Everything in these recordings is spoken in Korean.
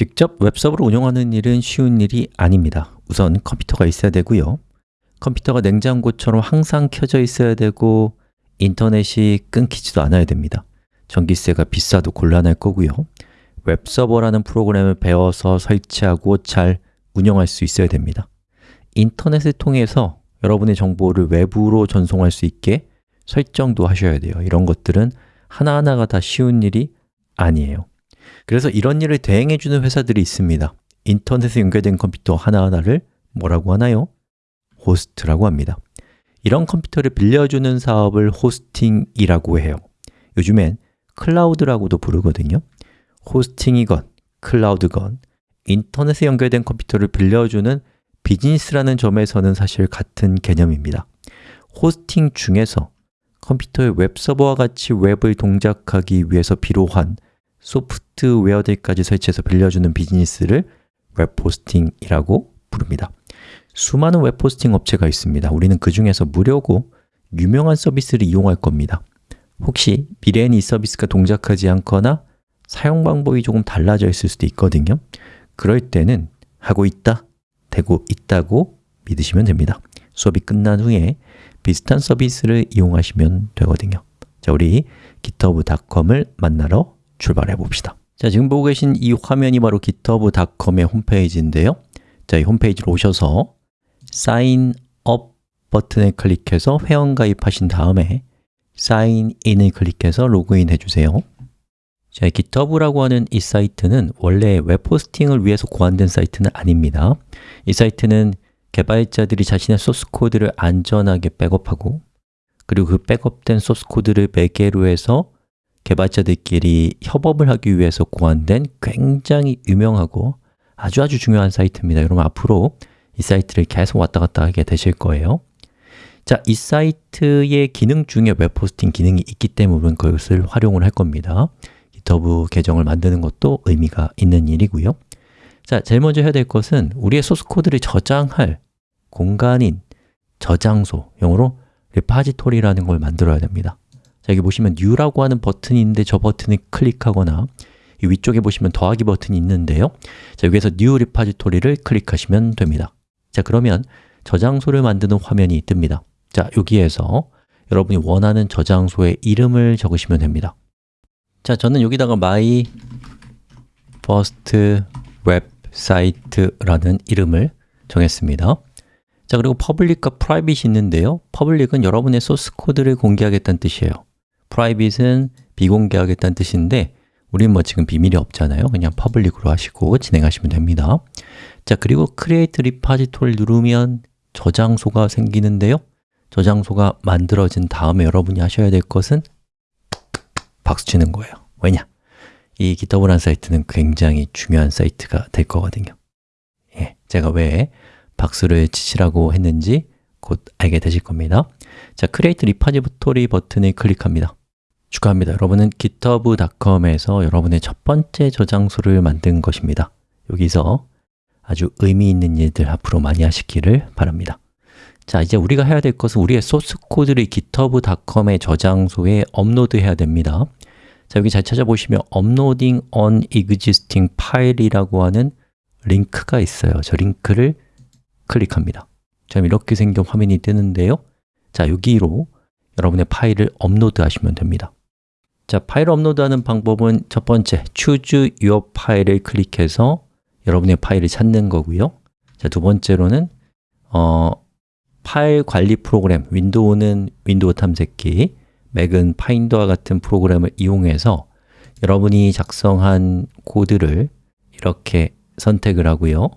직접 웹서버를 운영하는 일은 쉬운 일이 아닙니다. 우선 컴퓨터가 있어야 되고요. 컴퓨터가 냉장고처럼 항상 켜져 있어야 되고 인터넷이 끊기지도 않아야 됩니다. 전기세가 비싸도 곤란할 거고요. 웹서버라는 프로그램을 배워서 설치하고 잘 운영할 수 있어야 됩니다. 인터넷을 통해서 여러분의 정보를 외부로 전송할 수 있게 설정도 하셔야 돼요. 이런 것들은 하나하나가 다 쉬운 일이 아니에요 그래서 이런 일을 대행해 주는 회사들이 있습니다. 인터넷에 연결된 컴퓨터 하나하나를 뭐라고 하나요? 호스트라고 합니다. 이런 컴퓨터를 빌려주는 사업을 호스팅이라고 해요. 요즘엔 클라우드라고도 부르거든요. 호스팅이건, 클라우드건, 인터넷에 연결된 컴퓨터를 빌려주는 비즈니스라는 점에서는 사실 같은 개념입니다. hosting 중에서 컴퓨터의 웹서버와 같이 웹을 동작하기 위해서 필요한 소프트웨어들까지 설치해서 빌려주는 비즈니스를 web hosting이라고 부릅니다. 수많은 web hosting 업체가 있습니다. 우리는 그 중에서 무료고 유명한 서비스를 이용할 겁니다. 혹시 미래엔 이 서비스가 동작하지 않거나 사용 방법이 조금 달라져 있을 수도 있거든요. 그럴 때는 하고 있다, 되고 있다고 믿으시면 됩니다. 수업이 끝난 후에 비슷한 서비스를 이용하시면 되거든요. 자, 우리 github.com을 만나러 출발해 봅시다. 자, 지금 보고 계신 이 화면이 바로 github.com의 홈페이지인데요. 자, 이 홈페이지로 오셔서 Sign Up 버튼을 클릭해서 회원 가입하신 다음에 Sign In을 클릭해서 로그인 해주세요. 자, GitHub라고 하는 이 사이트는 원래 웹 호스팅을 위해서 고안된 사이트는 아닙니다. 이 사이트는 개발자들이 자신의 소스 코드를 안전하게 백업하고 그리고 그 백업된 소스 코드를 매개로 해서 개발자들끼리 협업을 하기 위해서 고안된 굉장히 유명하고 아주 아주 중요한 사이트입니다. 여러분 앞으로 이 사이트를 계속 왔다 갔다 하게 되실 거예요. 자, 이 사이트의 기능 중에 웹 호스팅 기능이 있기 때문에 그것을 활용을 할 겁니다. GitHub 계정을 만드는 것도 의미가 있는 일이고요. 자, 제일 먼저 해야 될 것은 우리의 소스 코드를 저장할 공간인 저장소, 영어로 repository라는 걸 만들어야 됩니다 자, 여기 보시면 new라고 하는 버튼이 있는데 저 버튼을 클릭하거나 이 위쪽에 보시면 더하기 버튼이 있는데요. 자, 여기에서 new repository를 클릭하시면 됩니다. 자, 그러면 저장소를 만드는 화면이 뜹니다. 자, 여기에서 여러분이 원하는 저장소의 이름을 적으시면 됩니다. 자, 저는 여기다가 my first website라는 이름을 정했습니다. 자, 그리고 public과 private이 있는데요. Public은 여러분의 소스 코드를 공개하겠다는 뜻이에요 private은 비공개하겠다는 뜻인데 우린 뭐 지금 비밀이 없잖아요. 그냥 public으로 하시고 진행하시면 됩니다. 자, 그리고 create repository 누르면 저장소가 생기는데요. 저장소가 만들어진 다음에 여러분이 하셔야 될 것은 박수 치는 거예요. 왜냐? 이 GitHub라는 사이트는 굉장히 중요한 사이트가 될 거거든요. 예, 제가 왜 박수를 치시라고 했는지 곧 알게 되실 겁니다. 자, Create Repository 버튼을 클릭합니다 축하합니다. 여러분은 github.com에서 여러분의 첫 번째 저장소를 만든 것입니다. 여기서 아주 의미 있는 일들 앞으로 많이 하시기를 바랍니다. 자, 이제 우리가 해야 될 것은 우리의 소스 코드를 github.com의 저장소에 업로드해야 됩니다. 자, 여기 잘 찾아보시면 uploading an existing file이라고 하는 링크가 있어요. 저 링크를 클릭합니다. 자, 이렇게 생긴 화면이 뜨는데요. 자, 여기로 여러분의 파일을 업로드 하시면 됩니다 자, 파일 업로드하는 방법은 첫 번째, choose your file을 클릭해서 여러분의 파일을 찾는 거고요. 자, 두 번째로는 어, 파일 관리 프로그램, 윈도우는 윈도우 탐색기, 맥은 파인더와 같은 프로그램을 이용해서 여러분이 작성한 코드를 이렇게 선택을 하고요.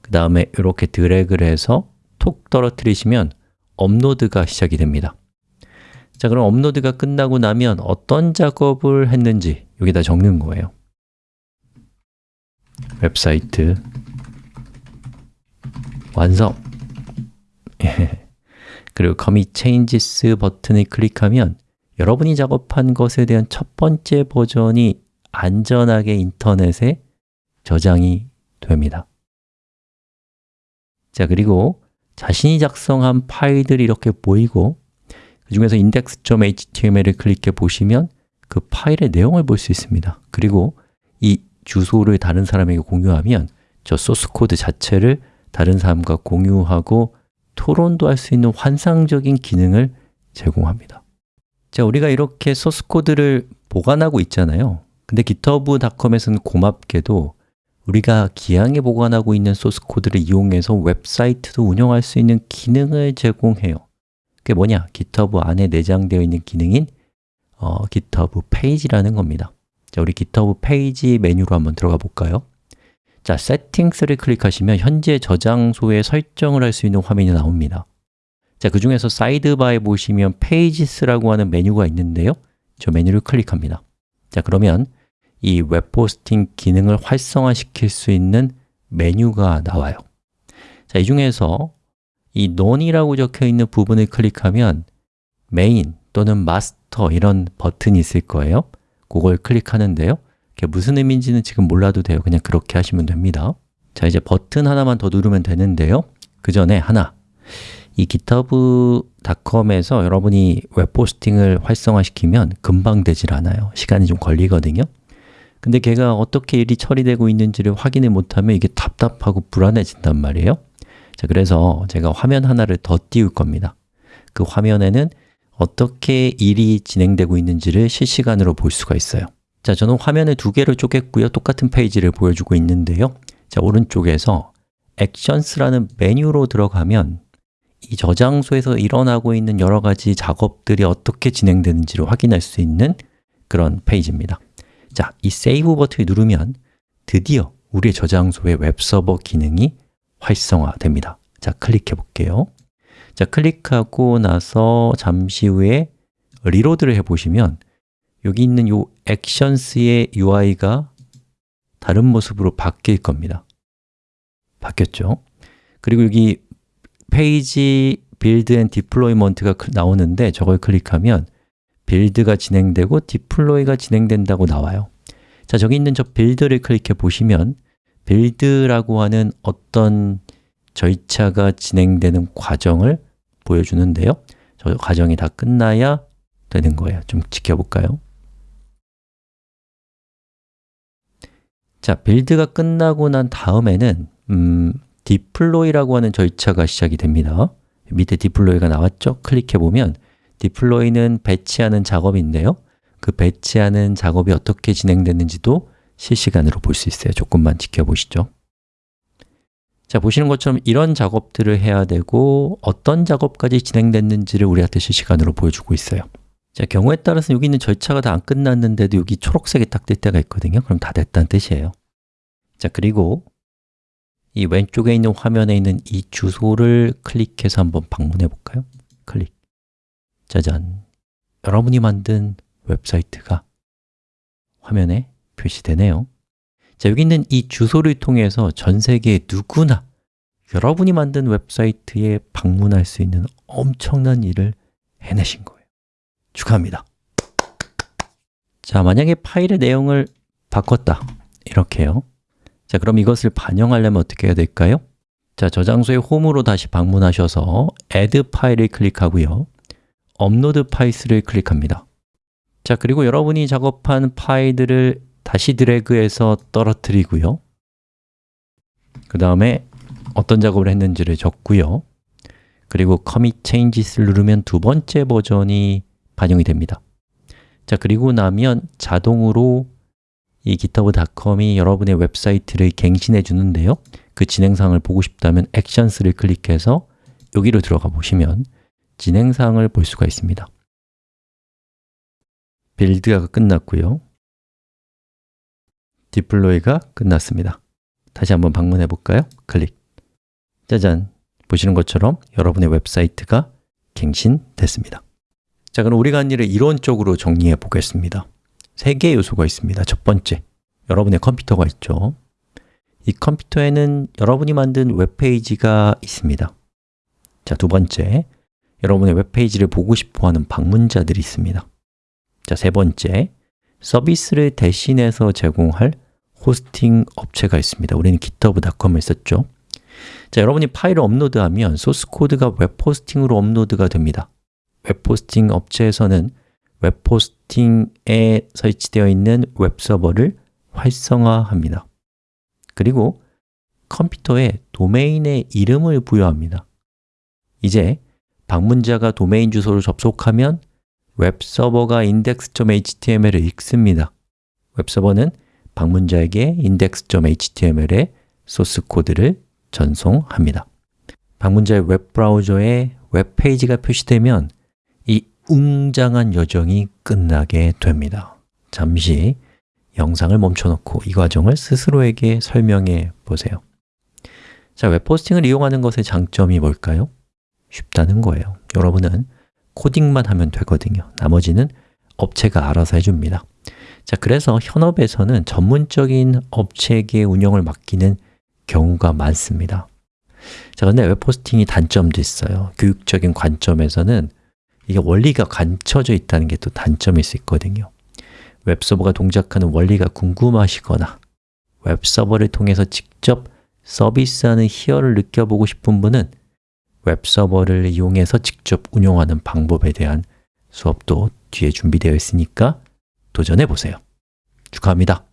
그 다음에 이렇게 드래그를 해서 톡 떨어뜨리시면 업로드가 시작이 됩니다 자, 그럼 업로드가 끝나고 나면 어떤 작업을 했는지 여기다 적는 거예요. 웹사이트. 완성. 그리고 commit changes 버튼을 클릭하면 여러분이 작업한 것에 대한 첫 번째 버전이 안전하게 인터넷에 저장이 됩니다. 자, 그리고 자신이 작성한 파일들이 이렇게 보이고 그 중에서 index.html을 클릭해 보시면 그 파일의 내용을 볼 수 있습니다. 그리고 이 주소를 다른 사람에게 공유하면 저 소스 코드 자체를 다른 사람과 공유하고 토론도 할 수 있는 환상적인 기능을 제공합니다. 자, 우리가 이렇게 소스 코드를 보관하고 있잖아요. 근데 github.com에서는 고맙게도 우리가 기왕에 보관하고 있는 소스 코드를 이용해서 웹사이트도 운영할 수 있는 기능을 제공해요 그게 뭐냐? GitHub 안에 내장되어 있는 기능인 어, GitHub 페이지라는 겁니다. 자, 우리 GitHub 페이지 메뉴로 한번 들어가 볼까요? 자, Settings를 클릭하시면 현재 저장소에 설정을 할 수 있는 화면이 나옵니다. 자, 그 중에서 사이드바에 보시면 Pages라고 하는 메뉴가 있는데요. 저 메뉴를 클릭합니다. 자, 그러면 이 웹호스팅 기능을 활성화시킬 수 있는 메뉴가 나와요. 자, 이 중에서 이 none이라고 적혀 있는 부분을 클릭하면 메인 또는 마스터 이런 버튼이 있을 거예요. 그걸 클릭하는데요. 그게 무슨 의미인지는 지금 몰라도 돼요. 그냥 그렇게 하시면 됩니다. 자, 이제 버튼 하나만 더 누르면 되는데요. 그 전에 하나. 이 github.com에서 여러분이 웹포스팅을 활성화시키면 금방 되질 않아요. 시간이 좀 걸리거든요. 근데 걔가 어떻게 일이 처리되고 있는지를 확인을 못하면 이게 답답하고 불안해진단 말이에요 자, 그래서 제가 화면 하나를 더 띄울 겁니다. 그 화면에는 어떻게 일이 진행되고 있는지를 실시간으로 볼 수가 있어요. 자, 저는 화면을 두 개를 쪼갰고요. 똑같은 페이지를 보여주고 있는데요. 자, 오른쪽에서 Actions라는 메뉴로 들어가면 이 저장소에서 일어나고 있는 여러 가지 작업들이 어떻게 진행되는지를 확인할 수 있는 그런 페이지입니다. 자, 이 Save 버튼을 누르면 드디어 우리의 저장소의 웹서버 기능이 활성화됩니다. 자, 클릭해 볼게요. 자, 클릭하고 나서 잠시 후에 reload를 해 보시면 여기 있는 이 액션스의 UI가 다른 모습으로 바뀔 겁니다. 바뀌었죠? 그리고 여기 pages build and deployment가 나오는데 저걸 클릭하면 build가 진행되고 deploy가 진행된다고 나와요. 자, 저기 있는 저 build를 클릭해 보시면 build라고 하는 어떤 절차가 진행되는 과정을 보여주는데요 저 과정이 다 끝나야 되는 거예요 좀 지켜볼까요? 자, build가 끝나고 난 다음에는 음, deploy라고 하는 절차가 시작이 됩니다 밑에 deploy가 나왔죠? 클릭해보면 deploy는 배치하는 작업인데요 그 배치하는 작업이 어떻게 진행되는지도 실시간으로 볼 수 있어요. 조금만 지켜보시죠. 자, 보시는 것처럼 이런 작업들을 해야 되고 어떤 작업까지 진행됐는지를 우리한테 실시간으로 보여주고 있어요. 자, 경우에 따라서 여기 있는 절차가 다 안 끝났는데도 여기 초록색이 딱 뜰 때가 있거든요. 그럼 다 됐다는 뜻이에요. 자, 그리고 이 왼쪽에 있는 화면에 있는 이 주소를 클릭해서 한번 방문해 볼까요? 클릭. 짜잔. 여러분이 만든 웹사이트가 화면에 표시되네요. 자, 여기 있는 이 주소를 통해서 전 세계 누구나 여러분이 만든 웹사이트에 방문할 수 있는 엄청난 일을 해내신 거예요. 축하합니다. 자, 만약에 파일의 내용을 바꿨다. 이렇게요. 자, 그럼 이것을 반영하려면 어떻게 해야 될까요? 자, 저장소의 홈으로 다시 방문하셔서 add 파일을 클릭하고요. 업로드 파일스를 클릭합니다. 자, 그리고 여러분이 작업한 파일들을 다시 드래그해서 떨어뜨리고요. 그 다음에 어떤 작업을 했는지를 적고요. 그리고 commit changes를 누르면 두 번째 버전이 반영이 됩니다. 자, 그리고 나면 자동으로 이 github.com이 여러분의 웹사이트를 갱신해 주는데요. 그 진행사항을 보고 싶다면 Actions를 클릭해서 여기로 들어가 보시면 진행사항을 볼 수가 있습니다. build가 끝났고요 deploy가 끝났습니다. 다시 한번 방문해 볼까요? 클릭. 짜잔! 보시는 것처럼 여러분의 웹사이트가 갱신됐습니다. 자, 그럼 우리가 한 일을 이론적으로 정리해 보겠습니다. 세 개의 요소가 있습니다. 첫 번째, 여러분의 컴퓨터가 있죠. 이 컴퓨터에는 여러분이 만든 웹페이지가 있습니다. 자, 두 번째, 여러분의 웹페이지를 보고 싶어하는 방문자들이 있습니다. 자, 세 번째, 서비스를 대신해서 제공할 호스팅 업체가 있습니다. 우리는 github.com을 썼죠. 자, 여러분이 파일을 업로드하면 소스 코드가 웹 호스팅으로 업로드가 됩니다. 웹 호스팅 업체에서는 웹 호스팅에 설치되어 있는 웹 서버를 활성화합니다. 그리고 컴퓨터에 도메인의 이름을 부여합니다. 이제 방문자가 도메인 주소를 접속하면 웹 서버가 index.html을 읽습니다. 웹 서버는 방문자에게 index.html의 소스 코드를 전송합니다. 방문자의 웹브라우저에 웹페이지가 표시되면 이 웅장한 여정이 끝나게 됩니다. 잠시 영상을 멈춰놓고 이 과정을 스스로에게 설명해 보세요. 자, 웹포스팅을 이용하는 것의 장점이 뭘까요? 쉽다는 거예요. 여러분은 코딩만 하면 되거든요. 나머지는 업체가 알아서 해줍니다 자, 그래서 현업에서는 전문적인 업체에게 운영을 맡기는 경우가 많습니다. 자, 근데 웹포스팅이 단점도 있어요. 교육적인 관점에서는 이게 원리가 갖춰져 있다는 게 또 단점일 수 있거든요. 웹서버가 동작하는 원리가 궁금하시거나 웹서버를 통해서 직접 서비스하는 희열을 느껴보고 싶은 분은 웹서버를 이용해서 직접 운영하는 방법에 대한 수업도 뒤에 준비되어 있으니까 도전해 보세요. 축하합니다.